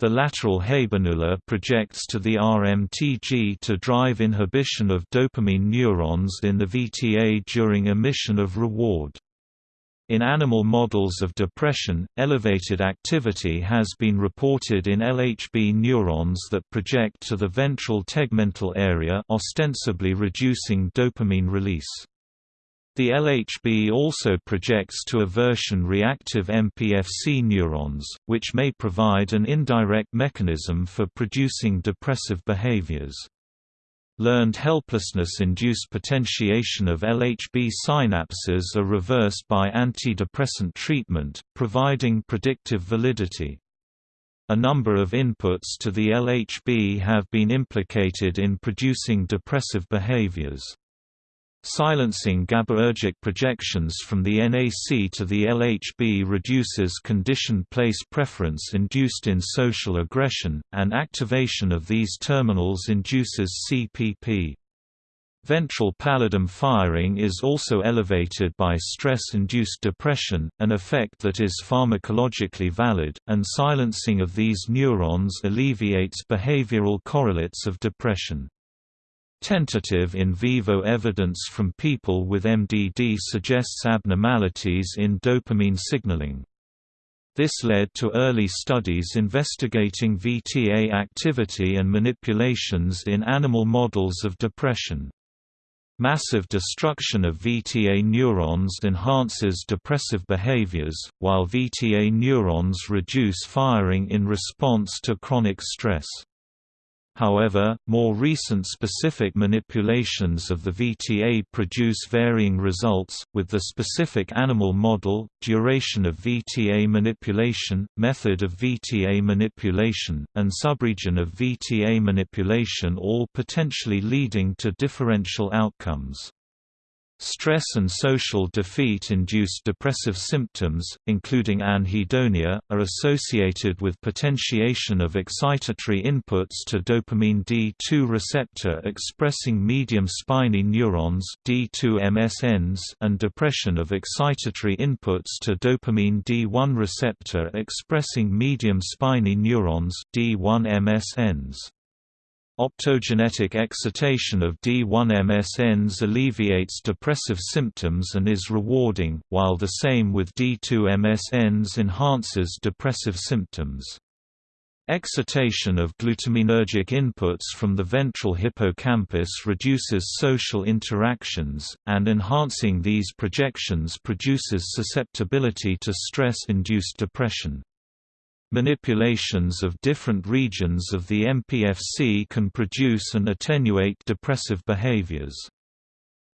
The lateral habenula projects to the RMTG to drive inhibition of dopamine neurons in the VTA during emission of reward. In animal models of depression, elevated activity has been reported in LHB neurons that project to the ventral tegmental area ostensibly reducing dopamine release. The LHB also projects to aversion-reactive MPFC neurons, which may provide an indirect mechanism for producing depressive behaviors. Learned helplessness-induced potentiation of LHB synapses are reversed by antidepressant treatment, providing predictive validity. A number of inputs to the LHB have been implicated in producing depressive behaviors. Silencing GABAergic projections from the NAC to the LHB reduces conditioned place preference induced in social aggression, and activation of these terminals induces CPP. Ventral pallidum firing is also elevated by stress-induced depression, an effect that is pharmacologically valid, and silencing of these neurons alleviates behavioral correlates of depression. Tentative in vivo evidence from people with MDD suggests abnormalities in dopamine signaling. This led to early studies investigating VTA activity and manipulations in animal models of depression. Massive destruction of VTA neurons enhances depressive behaviors, while VTA neurons reduce firing in response to chronic stress. However, more recent specific manipulations of the VTA produce varying results, with the specific animal model, duration of VTA manipulation, method of VTA manipulation, and subregion of VTA manipulation all potentially leading to differential outcomes. Stress and social defeat-induced depressive symptoms, including anhedonia, are associated with potentiation of excitatory inputs to dopamine D2 receptor expressing medium spiny neurons D2-MSNs and depression of excitatory inputs to dopamine D1 receptor expressing medium spiny neurons D1-MSNs. Optogenetic excitation of D1-MSNs alleviates depressive symptoms and is rewarding, while the same with D2-MSNs enhances depressive symptoms. Excitation of glutaminergic inputs from the ventral hippocampus reduces social interactions, and enhancing these projections produces susceptibility to stress-induced depression. Manipulations of different regions of the MPFC can produce and attenuate depressive behaviors.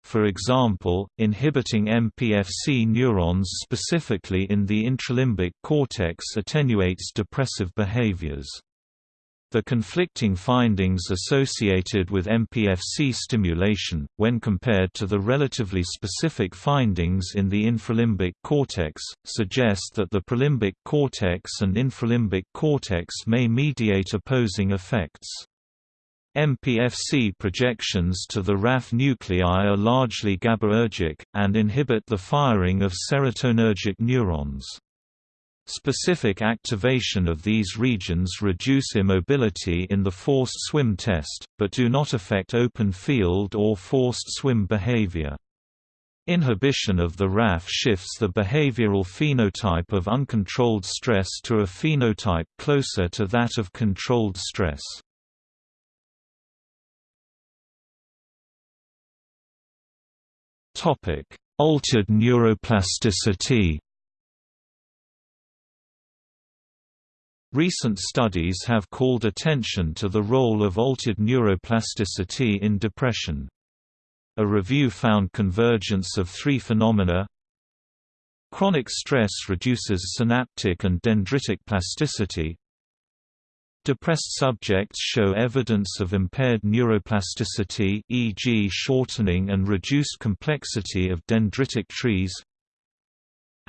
For example, inhibiting MPFC neurons specifically in the infralimbic cortex attenuates depressive behaviors. The conflicting findings associated with MPFC stimulation, when compared to the relatively specific findings in the infralimbic cortex, suggest that the prelimbic cortex and infralimbic cortex may mediate opposing effects. MPFC projections to the raphe nuclei are largely GABAergic, and inhibit the firing of serotonergic neurons. Specific activation of these regions reduce immobility in the forced swim test, but do not affect open field or forced swim behavior. Inhibition of the raphe shifts the behavioral phenotype of uncontrolled stress to a phenotype closer to that of controlled stress. Altered neuroplasticity. Recent studies have called attention to the role of altered neuroplasticity in depression. A review found convergence of three phenomena Chronic stress reduces synaptic and dendritic plasticity Depressed subjects show evidence of impaired neuroplasticity e.g. shortening and reduced complexity of dendritic trees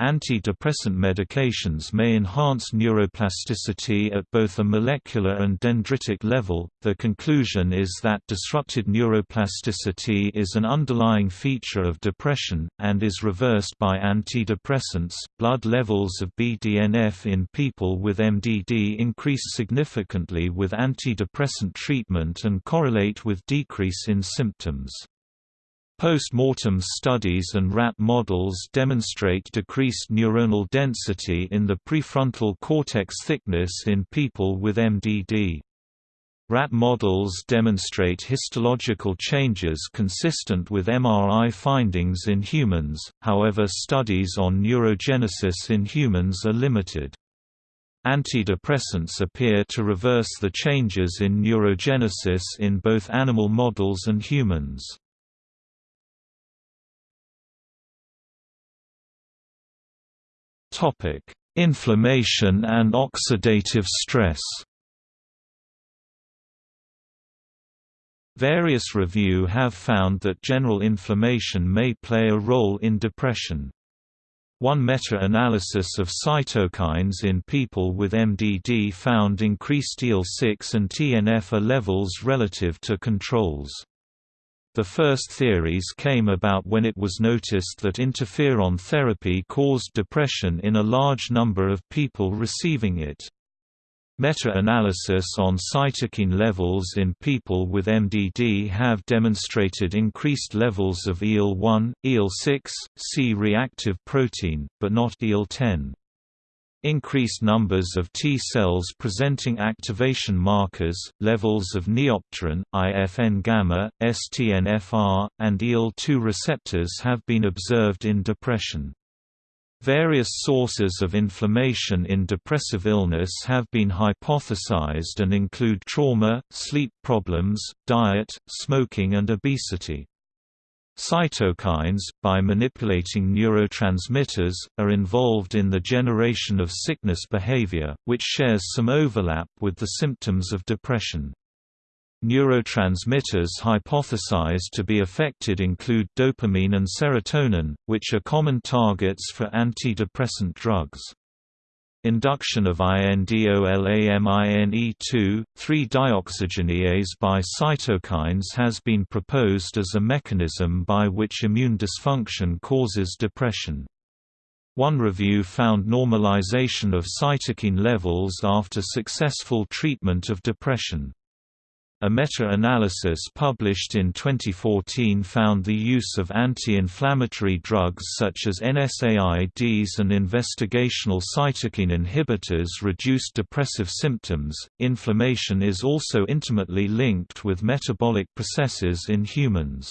Antidepressant medications may enhance neuroplasticity at both a molecular and dendritic level. The conclusion is that disrupted neuroplasticity is an underlying feature of depression, and is reversed by antidepressants. Blood levels of BDNF in people with MDD increase significantly with antidepressant treatment and correlate with decrease in symptoms. Post-mortem studies and rat models demonstrate decreased neuronal density in the prefrontal cortex thickness in people with MDD. Rat models demonstrate histological changes consistent with MRI findings in humans, however studies on neurogenesis in humans are limited. Antidepressants appear to reverse the changes in neurogenesis in both animal models and humans. Topic: Inflammation and oxidative stress. Various review have found that general inflammation may play a role in depression. One meta-analysis of cytokines in people with MDD found increased IL-6 and TNF-A levels relative to controls. The first theories came about when it was noticed that interferon therapy caused depression in a large number of people receiving it. Meta-analysis on cytokine levels in people with MDD have demonstrated increased levels of IL-1, IL-6, C-reactive protein, but not IL-10. Increased numbers of T cells presenting activation markers, levels of neopterin, IFN-gamma, STNFR, and IL-2 receptors have been observed in depression. Various sources of inflammation in depressive illness have been hypothesized and include trauma, sleep problems, diet, smoking and obesity. Cytokines, by manipulating neurotransmitters, are involved in the generation of sickness behavior, which shares some overlap with the symptoms of depression. Neurotransmitters hypothesized to be affected include dopamine and serotonin, which are common targets for antidepressant drugs. Induction of INDOLAMINE2, 3-dioxygenase by cytokines has been proposed as a mechanism by which immune dysfunction causes depression. One review found normalization of cytokine levels after successful treatment of depression. A meta-analysis published in 2014 found the use of anti-inflammatory drugs such as NSAIDs and investigational cytokine inhibitors reduced depressive symptoms. Inflammation is also intimately linked with metabolic processes in humans.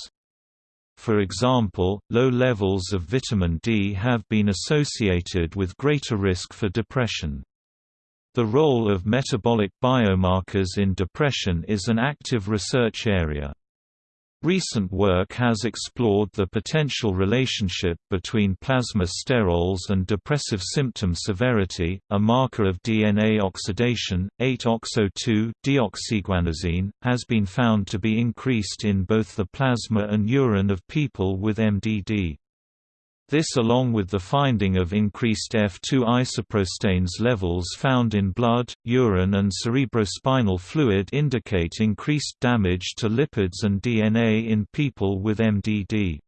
For example, low levels of vitamin D have been associated with greater risk for depression. The role of metabolic biomarkers in depression is an active research area. Recent work has explored the potential relationship between plasma sterols and depressive symptom severity, a marker of DNA oxidation. 8-oxo-2-deoxyguanosine has been found to be increased in both the plasma and urine of people with MDD. This along with the finding of increased F2 isoprostanes levels found in blood, urine and cerebrospinal fluid indicate increased damage to lipids and DNA in people with MDD.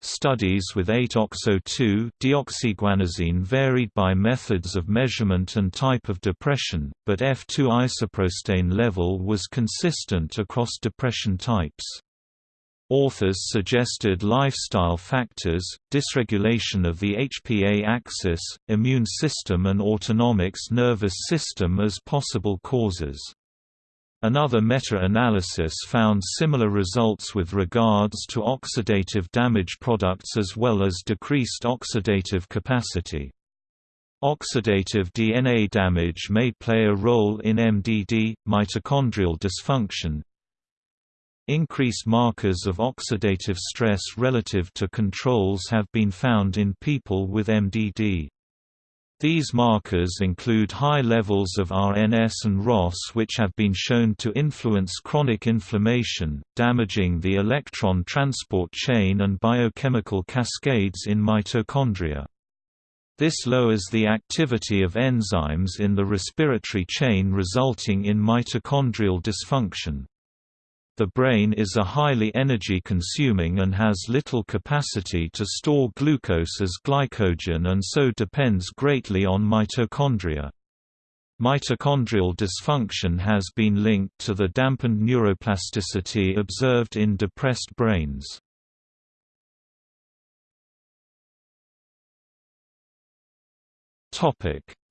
Studies with 8-oxo-2 deoxyguanosine varied by methods of measurement and type of depression, but F2 isoprostane level was consistent across depression types. Authors suggested lifestyle factors, dysregulation of the HPA axis, immune system and autonomic nervous system as possible causes. Another meta-analysis found similar results with regards to oxidative damage products as well as decreased oxidative capacity. Oxidative DNA damage may play a role in MDD, mitochondrial dysfunction, Increased markers of oxidative stress relative to controls have been found in people with MDD. These markers include high levels of RNS and ROS which have been shown to influence chronic inflammation, damaging the electron transport chain and biochemical cascades in mitochondria. This lowers the activity of enzymes in the respiratory chain resulting in mitochondrial dysfunction. The brain is a highly energy-consuming and has little capacity to store glucose as glycogen and so depends greatly on mitochondria. Mitochondrial dysfunction has been linked to the dampened neuroplasticity observed in depressed brains.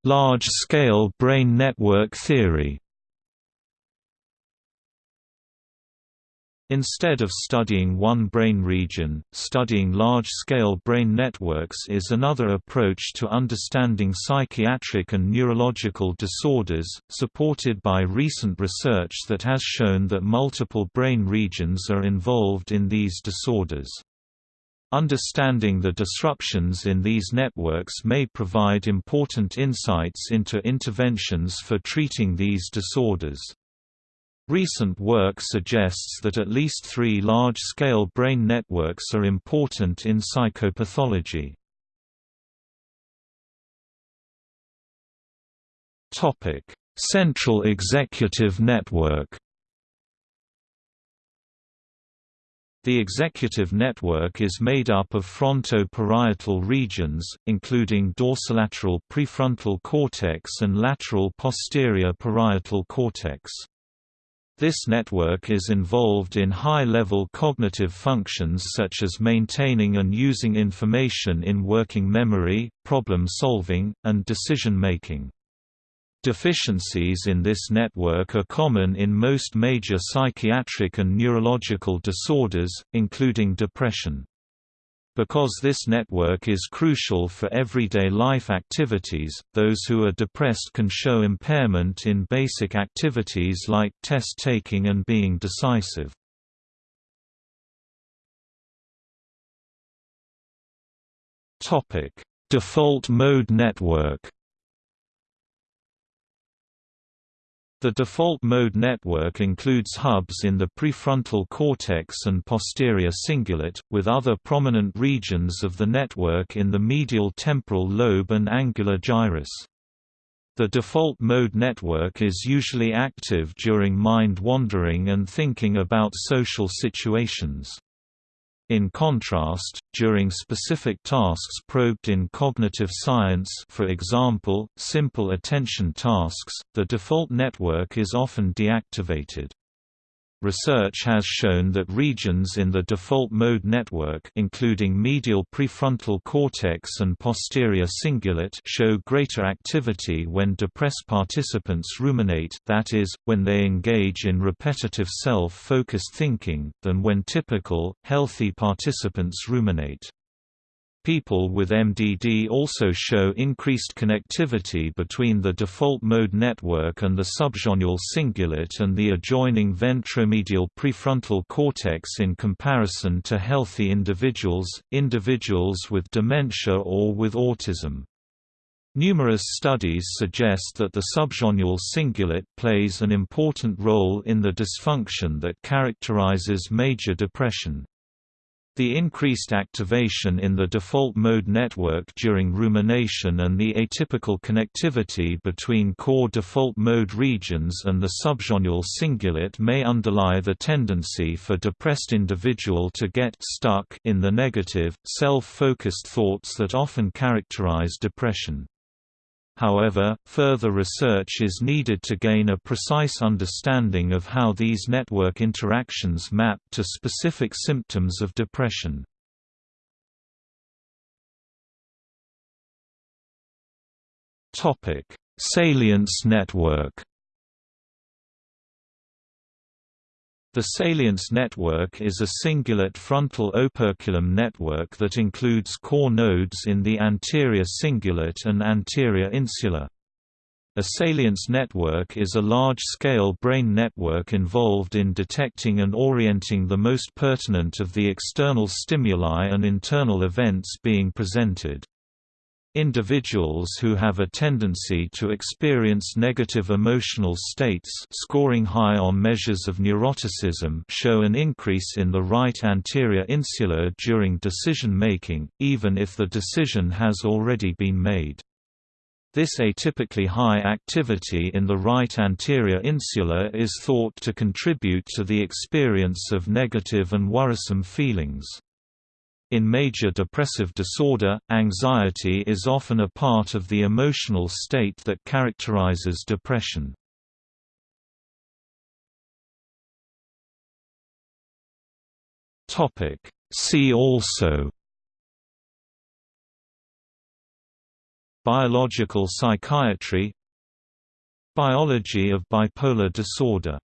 Large-scale brain network theory Instead of studying one brain region, studying large-scale brain networks is another approach to understanding psychiatric and neurological disorders, supported by recent research that has shown that multiple brain regions are involved in these disorders. Understanding the disruptions in these networks may provide important insights into interventions for treating these disorders. Recent work suggests that at least three large-scale brain networks are important in psychopathology. Central executive network The executive network is made up of fronto-parietal regions, including dorsolateral prefrontal cortex and lateral posterior parietal cortex. This network is involved in high-level cognitive functions such as maintaining and using information in working memory, problem-solving, and decision-making. Deficiencies in this network are common in most major psychiatric and neurological disorders, including depression. Because this network is crucial for everyday life activities, those who are depressed can show impairment in basic activities like test-taking and being decisive. Default mode network The default mode network includes hubs in the prefrontal cortex and posterior cingulate, with other prominent regions of the network in the medial temporal lobe and angular gyrus. The default mode network is usually active during mind wandering and thinking about social situations. In contrast, during specific tasks probed in cognitive science for example, simple attention tasks, the default network is often deactivated. Research has shown that regions in the default mode network including medial prefrontal cortex and posterior cingulate show greater activity when depressed participants ruminate that is, when they engage in repetitive self-focused thinking, than when typical, healthy participants ruminate. People with MDD also show increased connectivity between the default mode network and the subgenual cingulate and the adjoining ventromedial prefrontal cortex in comparison to healthy individuals, individuals with dementia or with autism. Numerous studies suggest that the subgenual cingulate plays an important role in the dysfunction that characterizes major depression. The increased activation in the default mode network during rumination and the atypical connectivity between core default mode regions and the subgenual cingulate may underlie the tendency for depressed individual to get stuck in the negative, self-focused thoughts that often characterize depression. However, further research is needed to gain a precise understanding of how these network interactions map to specific symptoms of depression. Salience network The salience network is a cingulate frontal operculum network that includes core nodes in the anterior cingulate and anterior insula. A salience network is a large-scale brain network involved in detecting and orienting the most pertinent of the external stimuli and internal events being presented. Individuals who have a tendency to experience negative emotional states scoring high on measures of neuroticism show an increase in the right anterior insula during decision-making, even if the decision has already been made. This atypically high activity in the right anterior insula is thought to contribute to the experience of negative and worrisome feelings. In major depressive disorder, anxiety is often a part of the emotional state that characterizes depression. See also Biological psychiatry Biology of bipolar disorder